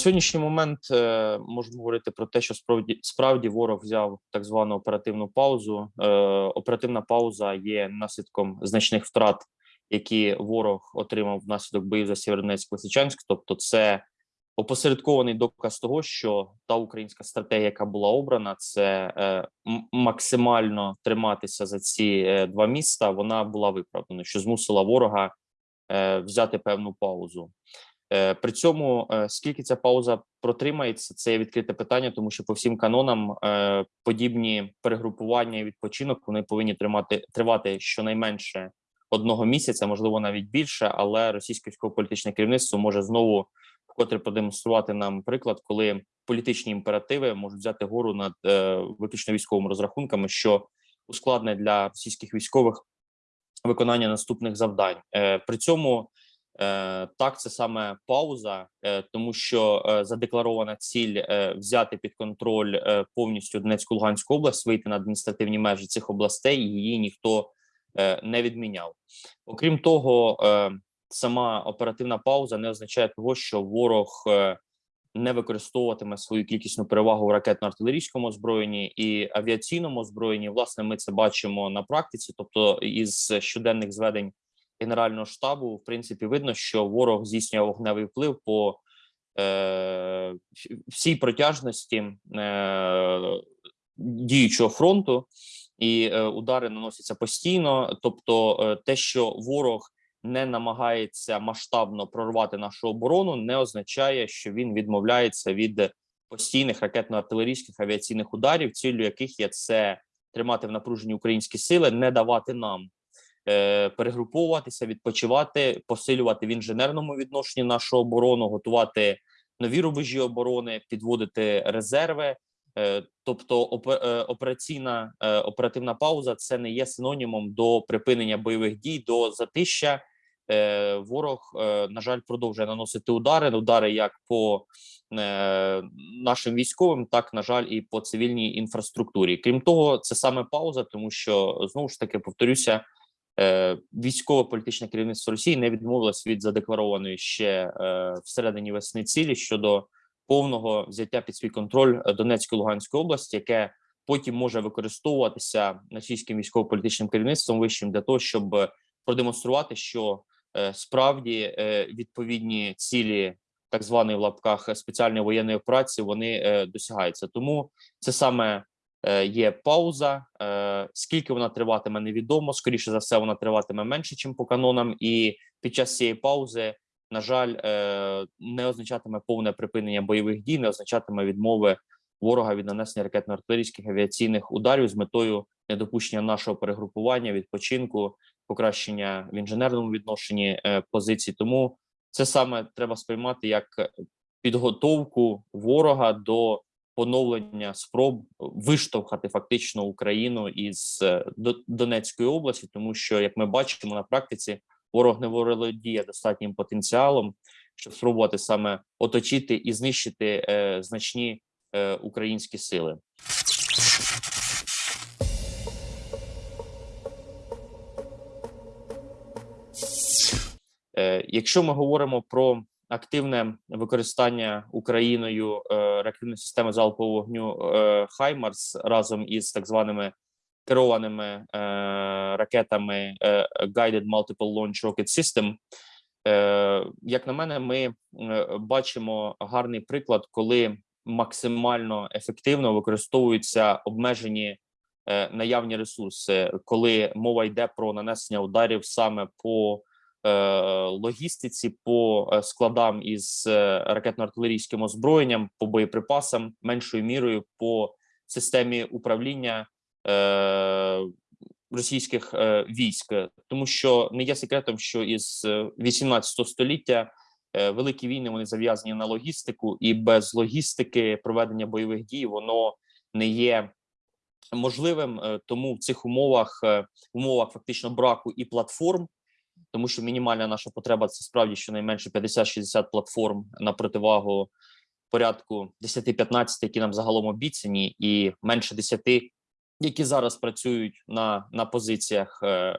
Сьогоднішній момент е, можна говорити про те, що справді справді ворог взяв так звану оперативну паузу. Е, оперативна пауза є наслідком значних втрат, які ворог отримав внаслідок боїв за Сєвєродонецьк Лисичанськ. Тобто, це опосередкований доказ того, що та українська стратегія, яка була обрана, це е, максимально триматися за ці два міста. Вона була виправдана, що змусила ворога взяти певну паузу. Е, При цьому е, скільки ця пауза протримається, це відкрите питання, тому що по всім канонам е, подібні перегрупування і відпочинок вони повинні тримати тривати щонайменше одного місяця, можливо, навіть більше. Але російське військово-політичне керівництво може знову вкотре продемонструвати нам приклад, коли політичні імперативи можуть взяти гору над виключно військовими розрахунками, що ускладнить для російських військових виконання наступних завдань. При цьому Так, це саме пауза, е, тому що е, задекларована ціль е, взяти під контроль е, повністю Донецьку Луганську область, вийти на адміністративні межі цих областей. Її ніхто е, не відміняв. Окрім того, е, сама оперативна пауза не означає того, що ворог е, не використовуватиме свою кількісну перевагу в ракетно-артилерійському озброєнні і авіаційному озброєнні. Власне, ми це бачимо на практиці, тобто із щоденних зведень. Генерального штабу, в принципі, видно, що ворог здійснює вогневий вплив по е, всій протяжності е, діючого фронту, і е, удари наносяться постійно. Тобто, е, те, що ворог не намагається масштабно прорвати нашу оборону, не означає, що він відмовляється від постійних ракетно-артилерійських авіаційних ударів, ціллю яких є це тримати в напруженні українські сили, не давати нам е, перегруповуватися, відпочивати, посилювати в інженерному відношенні нашу оборону, готувати нові рубежі оборони, підводити резерви. Е, тобто, е, операційна оперативна пауза це не є синонімом до припинення бойових дій, до затища. Ворог, на жаль, продовжує наносити удари. Удари як по нашим військовим, так на жаль, і по цивільній інфраструктурі. Крім того, це саме пауза, тому що знову ж таки повторюся, військово-політичне керівництво Росії не відмовилось від задекларованої ще е, всередині весни цілі щодо повного взяття під свій контроль е, Донецької Луганської області, яке потім може використовуватися російським військово-політичним керівництвом вищим для того, щоб е, продемонструвати, що е, справді е, відповідні цілі так званої в лапках спеціальної воєнної операції вони е, досягаються. Тому це саме е, є пауза. Е, скільки вона триватиме, невідомо. Скоріше за все, вона триватиме менше, ніж по канонам, і під час цієї паузи, на жаль, е, не означатиме повне припинення бойових дій, не означатиме відмови ворога від нанесення ракетно-артилерійських авіаційних ударів з метою недопущення нашого перегрупування, відпочинку, покращення в інженерному відношенні е, позицій. Тому це саме треба сприймати як підготовку ворога до поновлення спроб виштовхати фактично Україну із е, Донецької області, тому що, як ми бачимо на практиці, ворог не володіє достатнім потенціалом, щоб спробувати саме оточити і знищити е, значні е, українські сили. Е, Якщо ми говоримо про активне використання Україною е, реактивної системи залпового вогню е, Хаймарс разом із так званими керованими е, ракетами Guided Multiple Launch Rocket System, як на мене, ми бачимо гарний приклад, коли максимально ефективно використовуються обмежені наявні ресурси, коли мова йде про нанесення ударів саме по логістиці, по е, складам із е, ракетно-артилерійським озброєнням, по боєприпасам, меншою мірою по системі управління е, російських е, військ, тому що не є секретом, що із е, 18 століття е, великі війни вони зав'язані на логістику, і без логістики проведення бойових дій воно не є можливим. Е, Тому в цих умовах, е, умовах фактично браку і платформ, тому що мінімальна наша потреба це справді щонайменше 50-60 платформ на противагу порядку 10-15, які нам загалом обіцяні, і менше 10, які зараз працюють на, на позиціях е,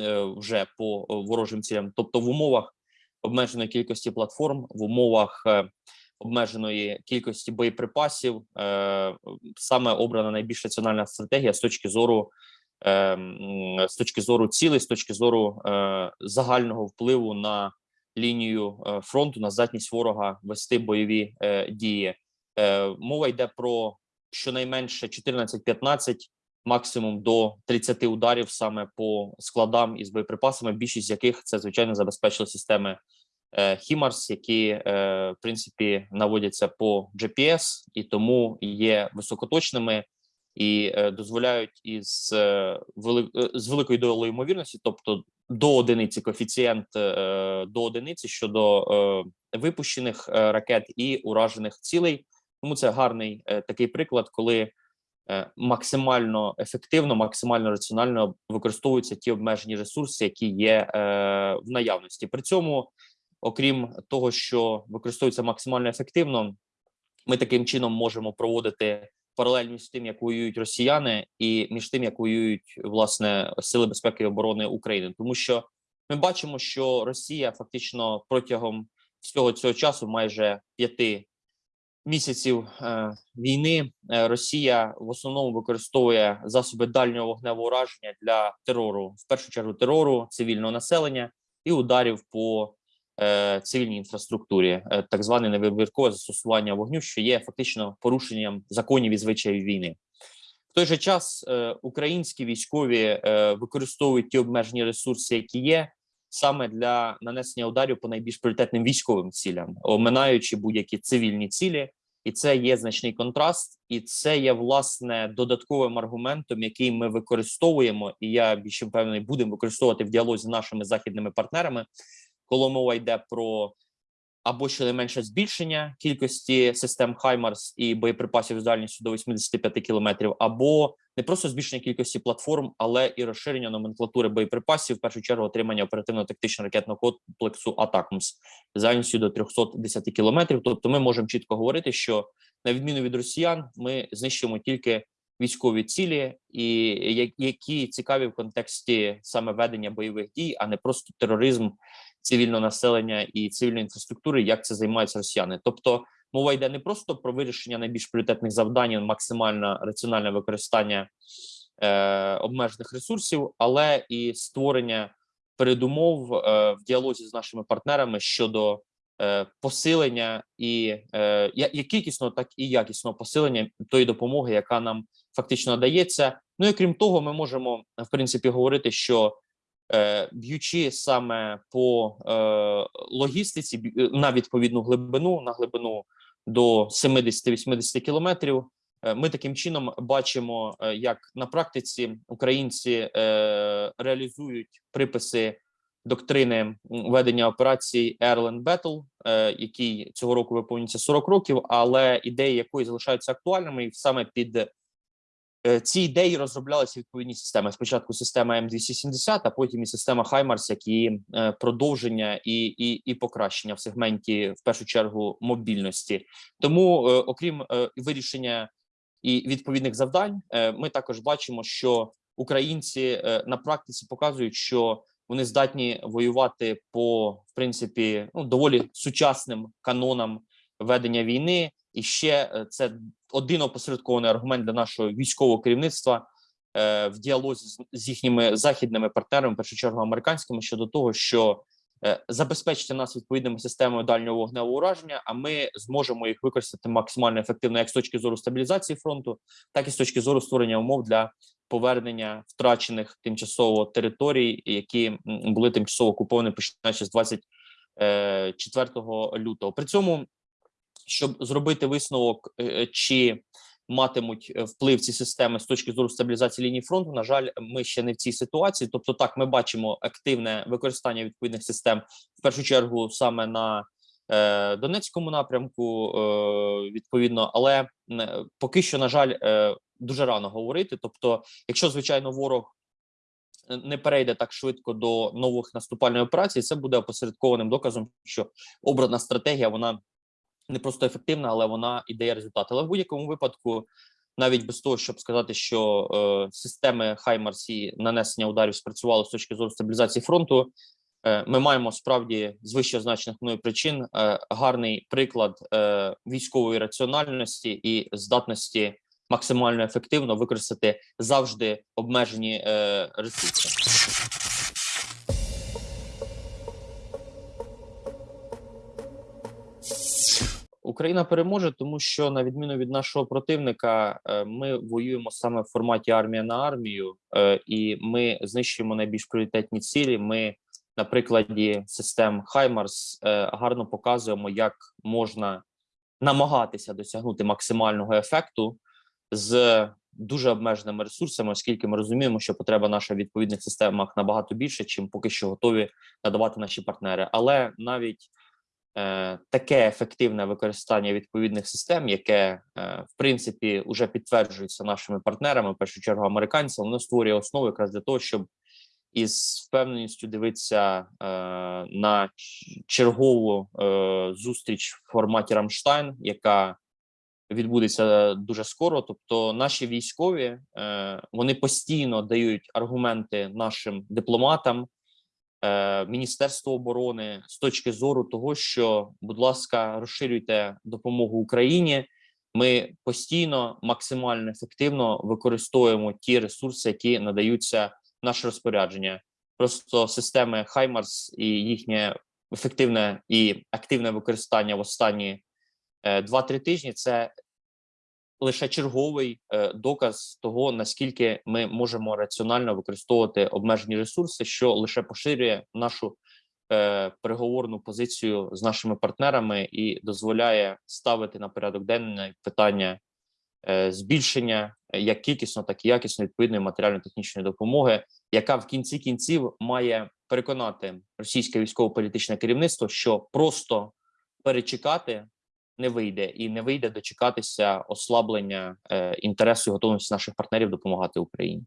е, вже по ворожим цілям. Тобто, в умовах обмеженої кількості платформ, в умовах е, обмеженої кількості боєприпасів. Е, саме обрана найбільш раціональна стратегія з точки зору з точки зору цілей, з точки зору е, загального впливу на лінію е, фронту, на здатність ворога вести бойові е, дії. Е, мова йде про щонайменше 14-15, максимум до 30 ударів саме по складам із боєприпасами, більшість з яких це звичайно забезпечили системи е, HIMARS, які е, в принципі наводяться по GPS і тому є високоточними і е, дозволяють із е, вели, е, з великою долею ймовірності, тобто до одиниці коефіцієнт до одиниці щодо випущених ракет і уражених цілей. Тому це гарний такий приклад, коли максимально ефективно, максимально раціонально використовуються ті обмежені ресурси, які є в наявності. При цьому, окрім того, що використовується максимально ефективно, ми таким чином можемо проводити паралель між тим, як воюють росіяни, і між тим, як воюють власне сили безпеки і оборони України, тому що ми бачимо, що Росія фактично протягом всього цього часу, майже п'яти місяців е, війни, е, Росія в основному використовує засоби дальнього вогневого ураження для терору, в першу чергу терору цивільного населення і ударів по цивільній інфраструктурі, е, так зване невибіркове застосування вогню, що є фактично порушенням законів і звичаїв війни. В той же час е, українські військові е, використовують ті обмежені ресурси, які є, саме для нанесення ударів по найбільш пріоритетним військовим цілям, оминаючи будь-які цивільні цілі, і це є значний контраст, і це є власне додатковим аргументом, який ми використовуємо, і я більше впевнений, будемо використовувати в діалозі з нашими західними партнерами, коли мова йде про або щонайменше збільшення кількості систем Хаймарс і боєприпасів з дальністю до 85 кілометрів, або не просто збільшення кількості платформ, але і розширення номенклатури боєприпасів, в першу чергу отримання оперативно-тактичного ракетного комплексу Атакмс з дальністю до 310 кілометрів. Тобто, ми можемо чітко говорити, що на відміну від росіян, ми знищуємо тільки військові цілі, і які цікаві в контексті саме ведення бойових дій, а не просто тероризм цивільного населення і цивільної інфраструктури, як це займаються росіяни. Тобто мова йде не просто про вирішення найбільш пріоритетних завдань, максимальне раціональне використання е, обмежених ресурсів, але і створення передумов е, в діалозі з нашими партнерами щодо е, посилення і е, як кількісного, так і якісного посилення тої допомоги, яка нам фактично надається. Ну і крім того, ми можемо в принципі говорити, що е, б'ючи саме по е, логістиці е, на відповідну глибину, на глибину до 70-80 кілометрів. е, Ми таким чином бачимо, е, як на практиці українці е, реалізують приписи доктрини ведення операцій Airland Battle, е, який цього року виповнюється 40 років, але ідеї якої залишаються актуальними, і саме під Е, Ці ідеї розроблялися відповідні системи. Спочатку система М270, а потім і система Хаймарс, які е, продовження і, і, і покращення в сегменті, в першу чергу, мобільності. Тому, е, окрім вирішення і відповідних завдань, ми також бачимо, що українці на практиці показують, що вони здатні воювати по в принципі ну доволі сучасним канонам ведення війни, і ще е, це один опосередкований аргумент для нашого військового керівництва е, в діалозі з, їхніми західними партнерами, в першу чергу американськими, щодо того, що е, забезпечити нас відповідними системами дальнього вогневого ураження, а ми зможемо їх використати максимально ефективно, як з точки зору стабілізації фронту, так і з точки зору створення умов для повернення втрачених тимчасово територій, які були тимчасово окуповані починаючи з 24 лютого. При цьому щоб зробити висновок, е, чи матимуть е, вплив ці системи з точки зору стабілізації лінії фронту. На жаль, ми ще не в цій ситуації. Тобто, так ми бачимо активне використання відповідних систем в першу чергу саме на е, Донецькому напрямку, е, відповідно, але е, поки що, на жаль, е, дуже рано говорити. Тобто, якщо звичайно ворог е, не перейде так швидко до нових наступальних операцій, це буде опосередкованим доказом, що обрана стратегія вона не просто ефективна, але вона і дає результат. Але в будь-якому випадку, навіть без того, щоб сказати, що е, системи Хаймарс і нанесення ударів спрацювали з точки зору стабілізації фронту, Е, Ми маємо справді з вище означених мною причин е, гарний приклад е, військової раціональності і здатності максимально ефективно використати завжди обмежені ресурси. Україна переможе, тому що на відміну від нашого противника, е, ми воюємо саме в форматі армія на армію, е, і ми знищуємо найбільш пріоритетні цілі. Ми на прикладі систем Хаймарс е, гарно показуємо, як можна намагатися досягнути максимального ефекту з дуже обмеженими ресурсами, оскільки ми розуміємо, що потреба наша в відповідних системах набагато більше, чим поки що готові надавати наші партнери. Але навіть таке ефективне використання відповідних систем, яке е, в принципі вже підтверджується нашими партнерами, в першу чергу американцями, воно створює основу якраз для того, щоб із впевненістю дивитися е, на чергову е, зустріч в форматі Рамштайн, яка відбудеться дуже скоро. Тобто, наші військові е, вони постійно дають аргументи нашим дипломатам, е, Міністерству оборони з точки зору того, що, будь ласка, розширюйте допомогу Україні. Ми постійно максимально ефективно використовуємо ті ресурси, які надаються наше розпорядження. Просто системи Хаймарс і їхнє ефективне і активне використання в останні е, 2-3 тижні це лише черговий е, доказ того, наскільки ми можемо раціонально використовувати обмежені ресурси, що лише поширює нашу е, переговорну позицію з нашими партнерами і дозволяє ставити на порядок денний питання е, збільшення як кількісно, так і якісно відповідної матеріально-технічної допомоги, яка в кінці кінців має переконати російське військово-політичне керівництво, що просто перечекати не вийде, і не вийде дочекатися ослаблення е, інтересу і готовності наших партнерів допомагати Україні.